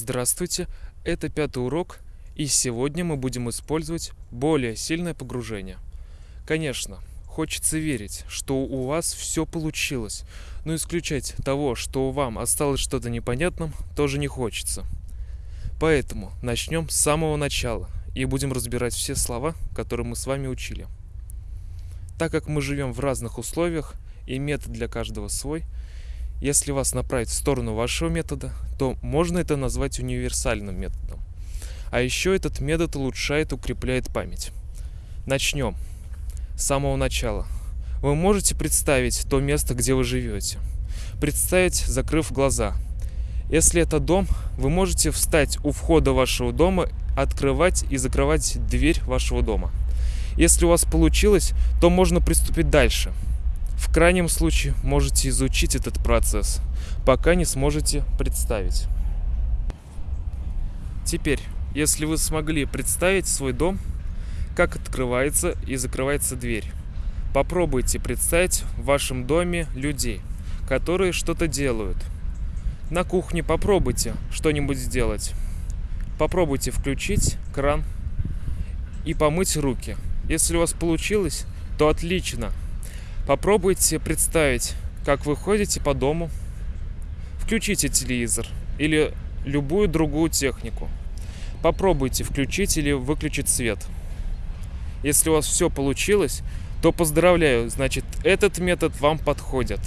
Здравствуйте, это пятый урок, и сегодня мы будем использовать более сильное погружение. Конечно, хочется верить, что у вас все получилось, но исключать того, что вам осталось что-то непонятным, тоже не хочется. Поэтому начнем с самого начала и будем разбирать все слова, которые мы с вами учили. Так как мы живем в разных условиях и метод для каждого свой, если вас направить в сторону вашего метода, то можно это назвать универсальным методом. А еще этот метод улучшает укрепляет память. Начнем. С самого начала. Вы можете представить то место, где вы живете. Представить, закрыв глаза. Если это дом, вы можете встать у входа вашего дома, открывать и закрывать дверь вашего дома. Если у вас получилось, то можно приступить дальше. В крайнем случае можете изучить этот процесс, пока не сможете представить. Теперь, если вы смогли представить свой дом, как открывается и закрывается дверь, попробуйте представить в вашем доме людей, которые что-то делают. На кухне попробуйте что-нибудь сделать. Попробуйте включить кран и помыть руки – если у вас получилось, то отлично. Попробуйте представить, как вы ходите по дому. Включите телевизор или любую другую технику. Попробуйте включить или выключить свет. Если у вас все получилось, то поздравляю, значит этот метод вам подходит.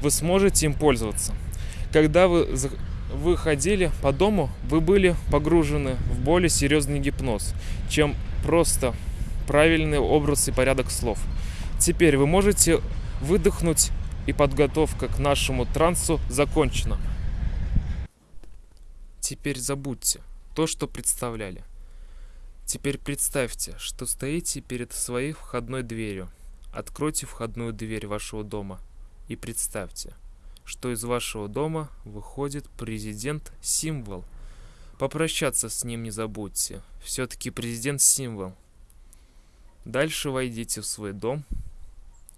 Вы сможете им пользоваться. Когда вы, вы ходили по дому, вы были погружены в более серьезный гипноз, чем просто правильный образ и порядок слов. Теперь вы можете выдохнуть, и подготовка к нашему трансу закончена. Теперь забудьте то, что представляли. Теперь представьте, что стоите перед своей входной дверью. Откройте входную дверь вашего дома и представьте, что из вашего дома выходит президент-символ. Попрощаться с ним не забудьте. Все-таки президент-символ – Дальше войдите в свой дом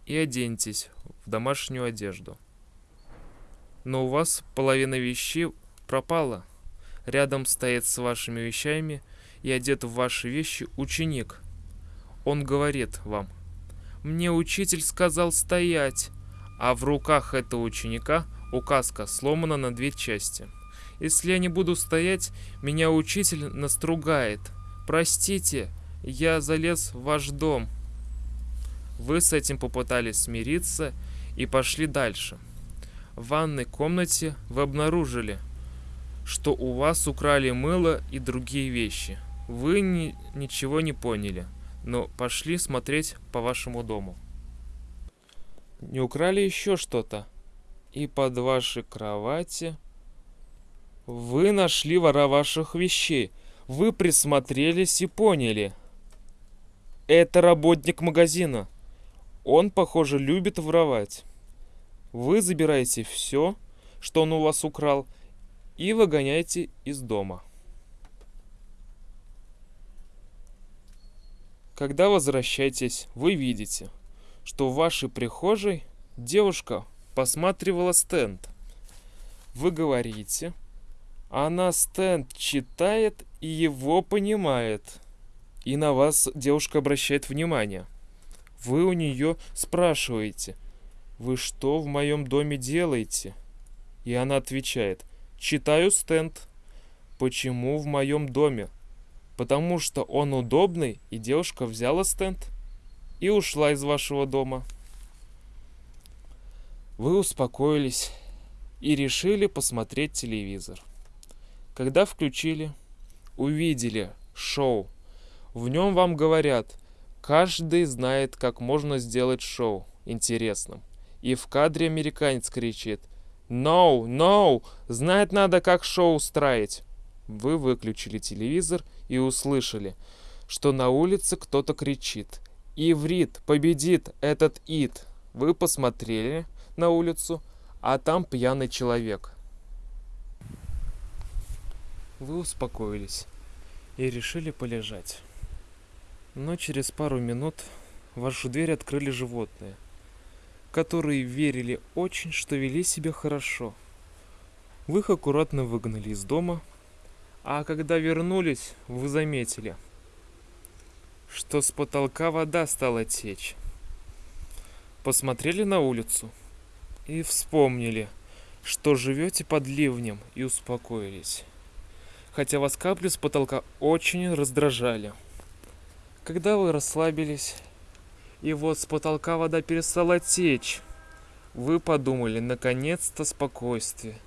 и оденьтесь в домашнюю одежду. Но у вас половина вещей пропала. Рядом стоит с вашими вещами и одет в ваши вещи ученик. Он говорит вам, «Мне учитель сказал стоять», а в руках этого ученика указка сломана на две части. Если я не буду стоять, меня учитель настругает. Простите, я залез в ваш дом. Вы с этим попытались смириться и пошли дальше. В ванной комнате вы обнаружили, что у вас украли мыло и другие вещи. Вы ни, ничего не поняли, но пошли смотреть по вашему дому. Не украли еще что-то? И под вашей кровати вы нашли вора ваших вещей. Вы присмотрелись и поняли, это работник магазина. Он, похоже, любит воровать. Вы забираете все, что он у вас украл, и выгоняете из дома. Когда возвращаетесь, вы видите, что в вашей прихожей девушка посматривала стенд. Вы говорите, она стенд читает и его понимает – и на вас девушка обращает внимание. Вы у нее спрашиваете, «Вы что в моем доме делаете?» И она отвечает, «Читаю стенд». «Почему в моем доме?» «Потому что он удобный, и девушка взяла стенд и ушла из вашего дома». Вы успокоились и решили посмотреть телевизор. Когда включили, увидели шоу в нем вам говорят, каждый знает, как можно сделать шоу интересным. И в кадре американец кричит «No, no! Знать надо, как шоу устраивать!» Вы выключили телевизор и услышали, что на улице кто-то кричит «Иврит! Победит этот ид!» Вы посмотрели на улицу, а там пьяный человек. Вы успокоились и решили полежать. Но через пару минут вашу дверь открыли животные, которые верили очень, что вели себя хорошо. Вы их аккуратно выгнали из дома, А когда вернулись, вы заметили, что с потолка вода стала течь. Посмотрели на улицу и вспомнили, что живете под ливнем и успокоились. Хотя вас капли с потолка очень раздражали. Когда вы расслабились, и вот с потолка вода перестала течь, вы подумали, наконец-то спокойствие.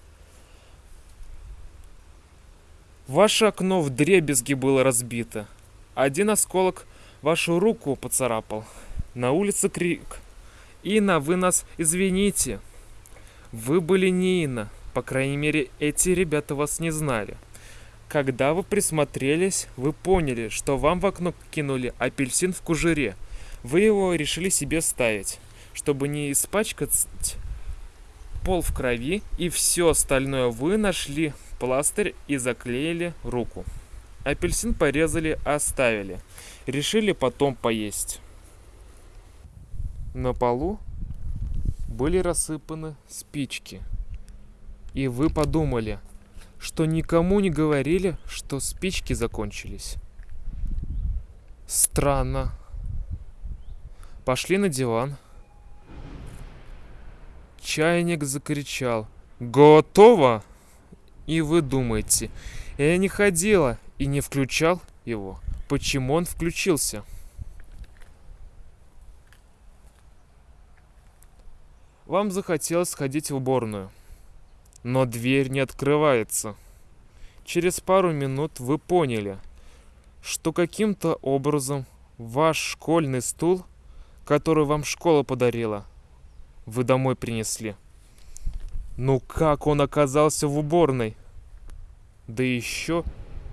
Ваше окно в дребезги было разбито. Один осколок вашу руку поцарапал. На улице крик. Инна, вы нас извините. Вы были не Инна. По крайней мере, эти ребята вас не знали. Когда вы присмотрелись, вы поняли, что вам в окно кинули апельсин в кожуре. Вы его решили себе ставить, чтобы не испачкать пол в крови, и все остальное вы нашли пластырь и заклеили руку. Апельсин порезали, оставили. Решили потом поесть. На полу были рассыпаны спички. И вы подумали, что никому не говорили, что спички закончились. Странно. Пошли на диван. Чайник закричал. Готово! И вы думаете, я не ходила и не включал его. Почему он включился? Вам захотелось сходить в уборную, но дверь не открывается. Через пару минут вы поняли, что каким-то образом ваш школьный стул, который вам школа подарила, вы домой принесли. Ну как он оказался в уборной? Да еще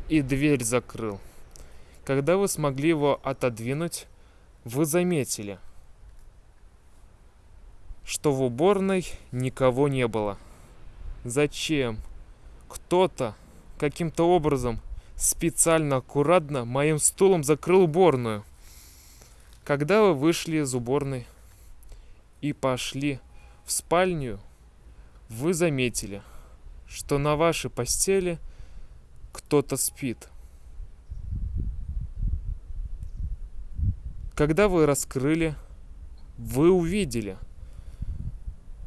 и дверь закрыл. Когда вы смогли его отодвинуть, вы заметили, что в уборной никого не было. Зачем? Кто-то каким-то образом специально аккуратно моим стулом закрыл уборную. Когда вы вышли из уборной и пошли в спальню, вы заметили, что на вашей постели кто-то спит. Когда вы раскрыли, вы увидели,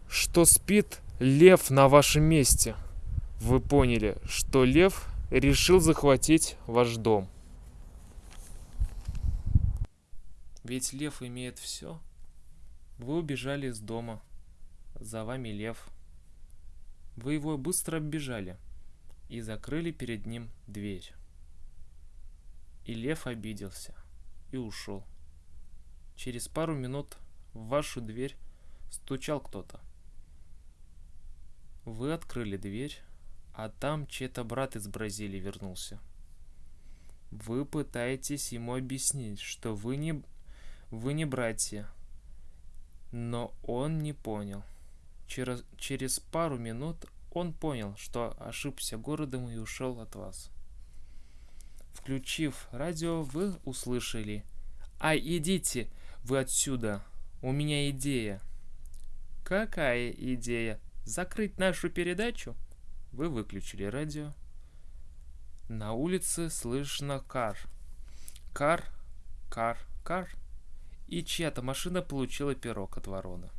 что спит лев на вашем месте. Вы поняли, что лев решил захватить ваш дом. Ведь лев имеет все. Вы убежали из дома. За вами лев. Вы его быстро оббежали и закрыли перед ним дверь. И лев обиделся и ушел. Через пару минут в вашу дверь стучал кто-то. Вы открыли дверь, а там чей-то брат из Бразилии вернулся. Вы пытаетесь ему объяснить, что вы не, вы не братья, но он не понял. Через, через пару минут он понял, что ошибся городом и ушел от вас. Включив радио, вы услышали «Ай, идите вы отсюда! У меня идея!» «Какая идея? Закрыть нашу передачу?» Вы выключили радио. На улице слышно кар. Кар, кар, кар. И чья-то машина получила пирог от ворона.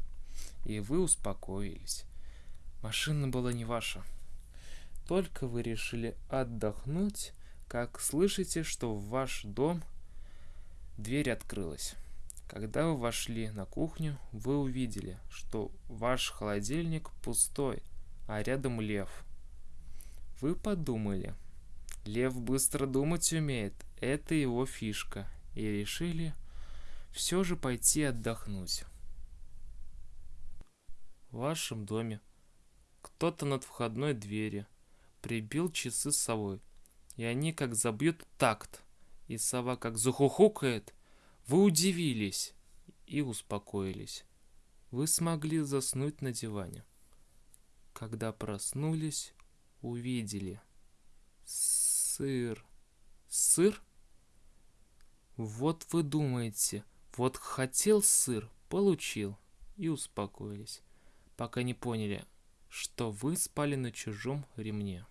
И вы успокоились. Машина была не ваша. Только вы решили отдохнуть, как слышите, что в ваш дом дверь открылась. Когда вы вошли на кухню, вы увидели, что ваш холодильник пустой, а рядом лев. Вы подумали, лев быстро думать умеет, это его фишка, и решили все же пойти отдохнуть. В вашем доме кто-то над входной двери прибил часы с совой, и они как забьют такт, и сова как захухукает. Вы удивились и успокоились. Вы смогли заснуть на диване. Когда проснулись, увидели сыр. Сыр? Вот вы думаете, вот хотел сыр, получил и успокоились, пока не поняли, что вы спали на чужом ремне.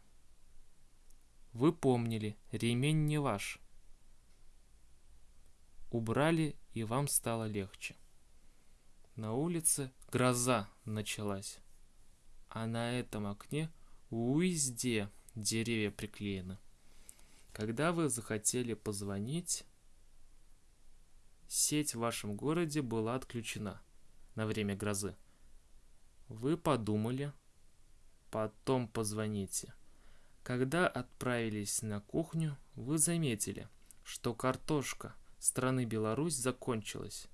Вы помнили, ремень не ваш. Убрали, и вам стало легче. На улице гроза началась, а на этом окне везде деревья приклеены. Когда вы захотели позвонить, сеть в вашем городе была отключена на время грозы. Вы подумали, потом позвоните. Когда отправились на кухню, вы заметили, что картошка страны Беларусь закончилась.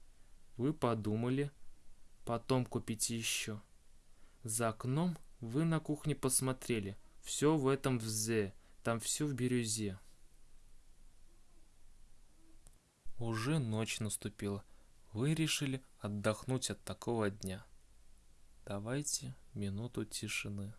Вы подумали, потом купите еще. За окном вы на кухне посмотрели. Все в этом взе, там все в бирюзе. Уже ночь наступила. Вы решили отдохнуть от такого дня. Давайте минуту тишины.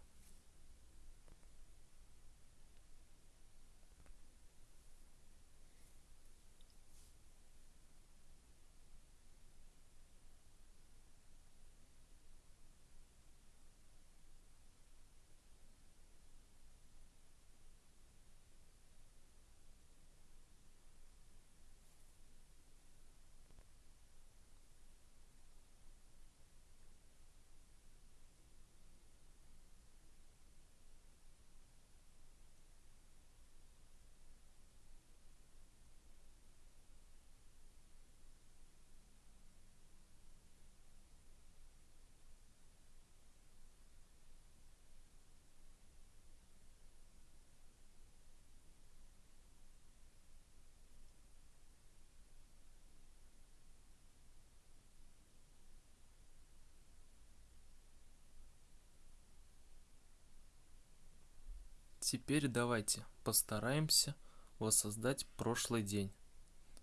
Теперь давайте постараемся воссоздать прошлый день,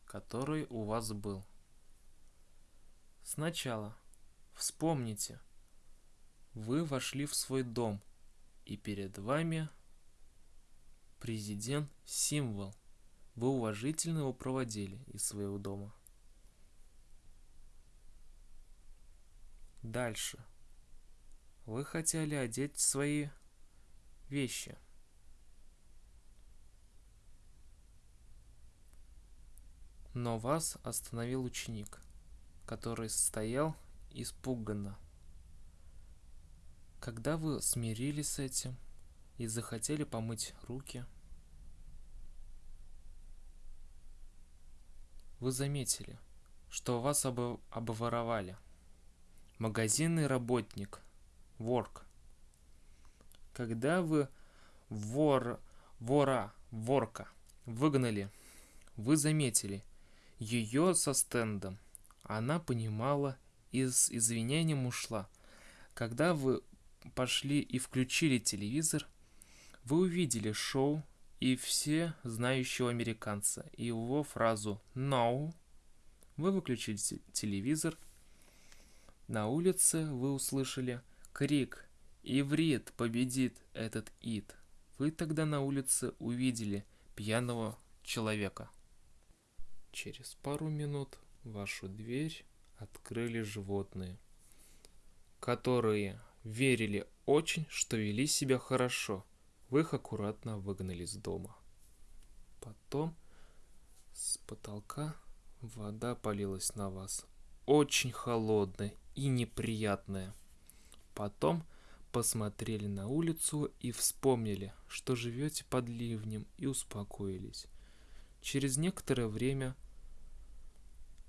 который у вас был. Сначала вспомните, вы вошли в свой дом, и перед вами президент символ. Вы уважительно его проводили из своего дома. Дальше. Вы хотели одеть свои вещи – Но вас остановил ученик, который стоял испуганно. Когда вы смирились с этим и захотели помыть руки, вы заметили, что вас об обворовали. Магазинный работник, ворк. Когда вы вор, вора, ворка выгнали, вы заметили – ее со стендом. Она понимала и с извинением ушла. Когда вы пошли и включили телевизор, вы увидели шоу и все знающего американца и его фразу «No». Вы выключили телевизор. На улице вы услышали крик «Иврит победит этот ид». Вы тогда на улице увидели пьяного человека. Через пару минут вашу дверь открыли животные, которые верили очень, что вели себя хорошо. Вы их аккуратно выгнали из дома. Потом с потолка вода полилась на вас. Очень холодная и неприятная. Потом посмотрели на улицу и вспомнили, что живете под ливнем и успокоились. Через некоторое время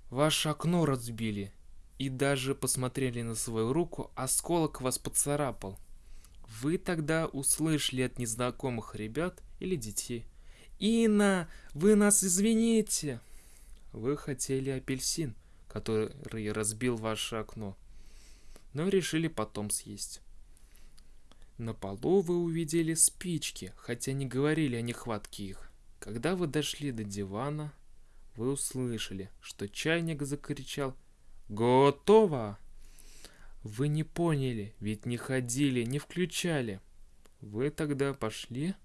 Ваше окно разбили. И даже посмотрели на свою руку, осколок вас поцарапал. Вы тогда услышали от незнакомых ребят или детей. «Инна, вы нас извините!» Вы хотели апельсин, который разбил ваше окно, но решили потом съесть. На полу вы увидели спички, хотя не говорили о нехватке их. Когда вы дошли до дивана, вы услышали, что чайник закричал «Готово!». Вы не поняли, ведь не ходили, не включали. Вы тогда пошли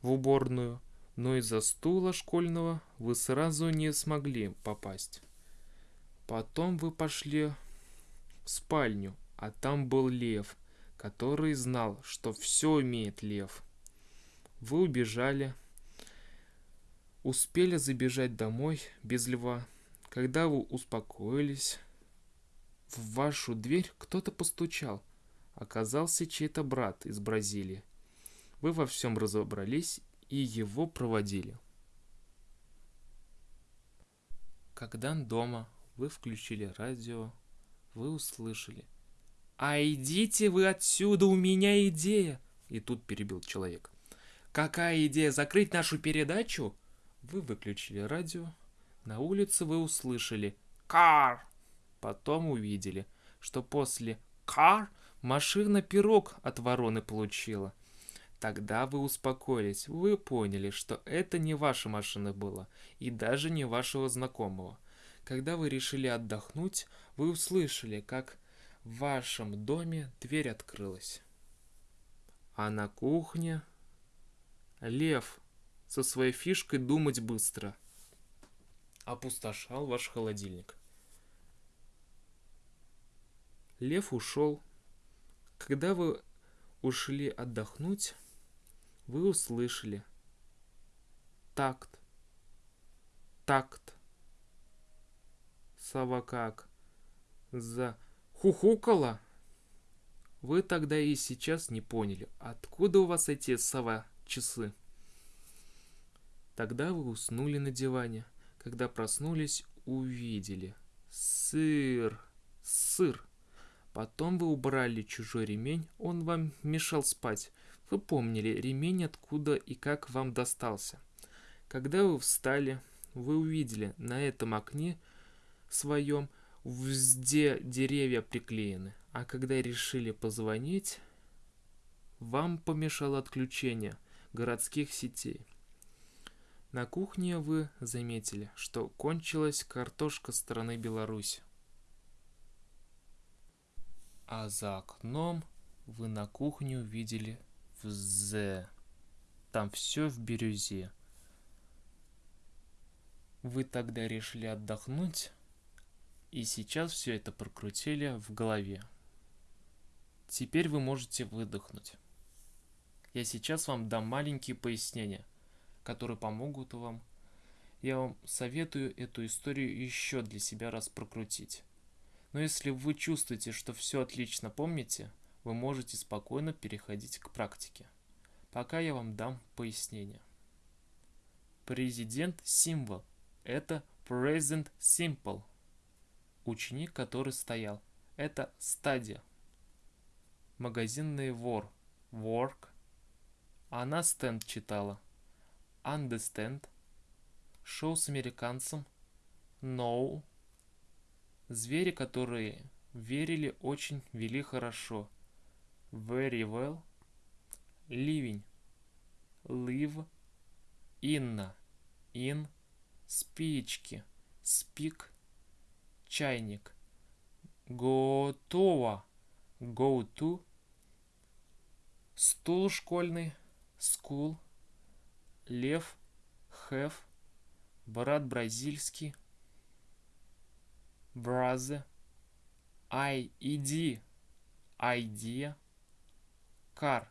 в уборную, но из-за стула школьного вы сразу не смогли попасть. Потом вы пошли в спальню, а там был лев, который знал, что все умеет лев. Вы убежали, успели забежать домой без льва. Когда вы успокоились, в вашу дверь кто-то постучал. Оказался чей-то брат из Бразилии. Вы во всем разобрались и его проводили. Когда дома вы включили радио, вы услышали. «А идите вы отсюда, у меня идея!» И тут перебил человек. «Какая идея? Закрыть нашу передачу?» Вы выключили радио. На улице вы услышали «Кар!» Потом увидели, что после «Кар» машина пирог от вороны получила. Тогда вы успокоились, вы поняли, что это не ваша машина была, и даже не вашего знакомого. Когда вы решили отдохнуть, вы услышали, как в вашем доме дверь открылась. А на кухне лев со своей фишкой думать быстро опустошал ваш холодильник. Лев ушел. Когда вы ушли отдохнуть, вы услышали такт, такт. Сова как? За хухукала? Вы тогда и сейчас не поняли, откуда у вас эти сова часы. Тогда вы уснули на диване. Когда проснулись, увидели. Сыр, сыр. Потом вы убрали чужой ремень, он вам мешал спать. Вы помнили ремень откуда и как вам достался. Когда вы встали, вы увидели на этом окне своем везде деревья приклеены. А когда решили позвонить, вам помешало отключение городских сетей. На кухне вы заметили, что кончилась картошка страны Беларусь а за окном вы на кухне увидели в З. Там все в бирюзе. Вы тогда решили отдохнуть, и сейчас все это прокрутили в голове. Теперь вы можете выдохнуть. Я сейчас вам дам маленькие пояснения, которые помогут вам. Я вам советую эту историю еще для себя раз прокрутить. Но если вы чувствуете, что все отлично помните, вы можете спокойно переходить к практике. Пока я вам дам пояснение. Президент символ – это present simple. Ученик, который стоял – это стадия. Магазинный вор – work. Она стенд читала – understand. Шоу с американцем – know. Звери, которые верили, очень вели хорошо. Very well. Ливень. Live. Инна. In. Спички. Спик. Чайник. Готово. Go to. Стул школьный. School. Лев. Have. Брат бразильский brother, ID, idea, car,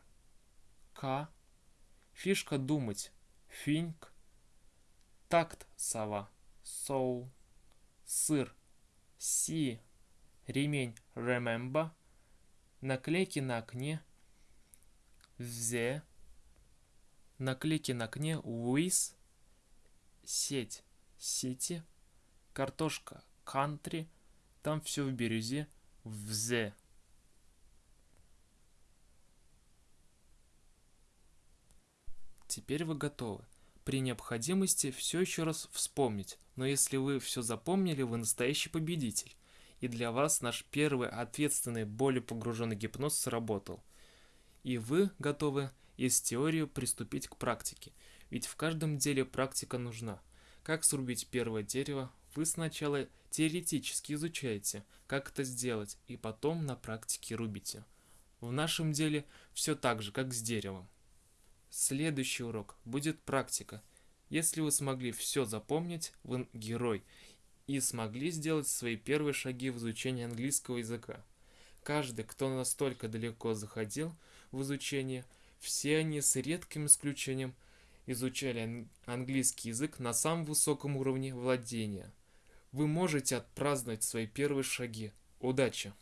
ка, фишка думать, think, такт сова, soul, сыр, си, ремень, remember, наклейки на окне, the, наклейки на окне, with, сеть, сети, картошка, country, там все в бирюзе, в the. Теперь вы готовы. При необходимости все еще раз вспомнить, но если вы все запомнили, вы настоящий победитель. И для вас наш первый ответственный, более погруженный гипноз сработал. И вы готовы из теории приступить к практике. Ведь в каждом деле практика нужна. Как срубить первое дерево, вы сначала теоретически изучаете, как это сделать, и потом на практике рубите. В нашем деле все так же, как с деревом. Следующий урок будет практика. Если вы смогли все запомнить, вы герой и смогли сделать свои первые шаги в изучении английского языка. Каждый, кто настолько далеко заходил в изучение, все они с редким исключением изучали ан- английский язык на самом высоком уровне владения. Вы можете отпраздновать свои первые шаги. Удачи!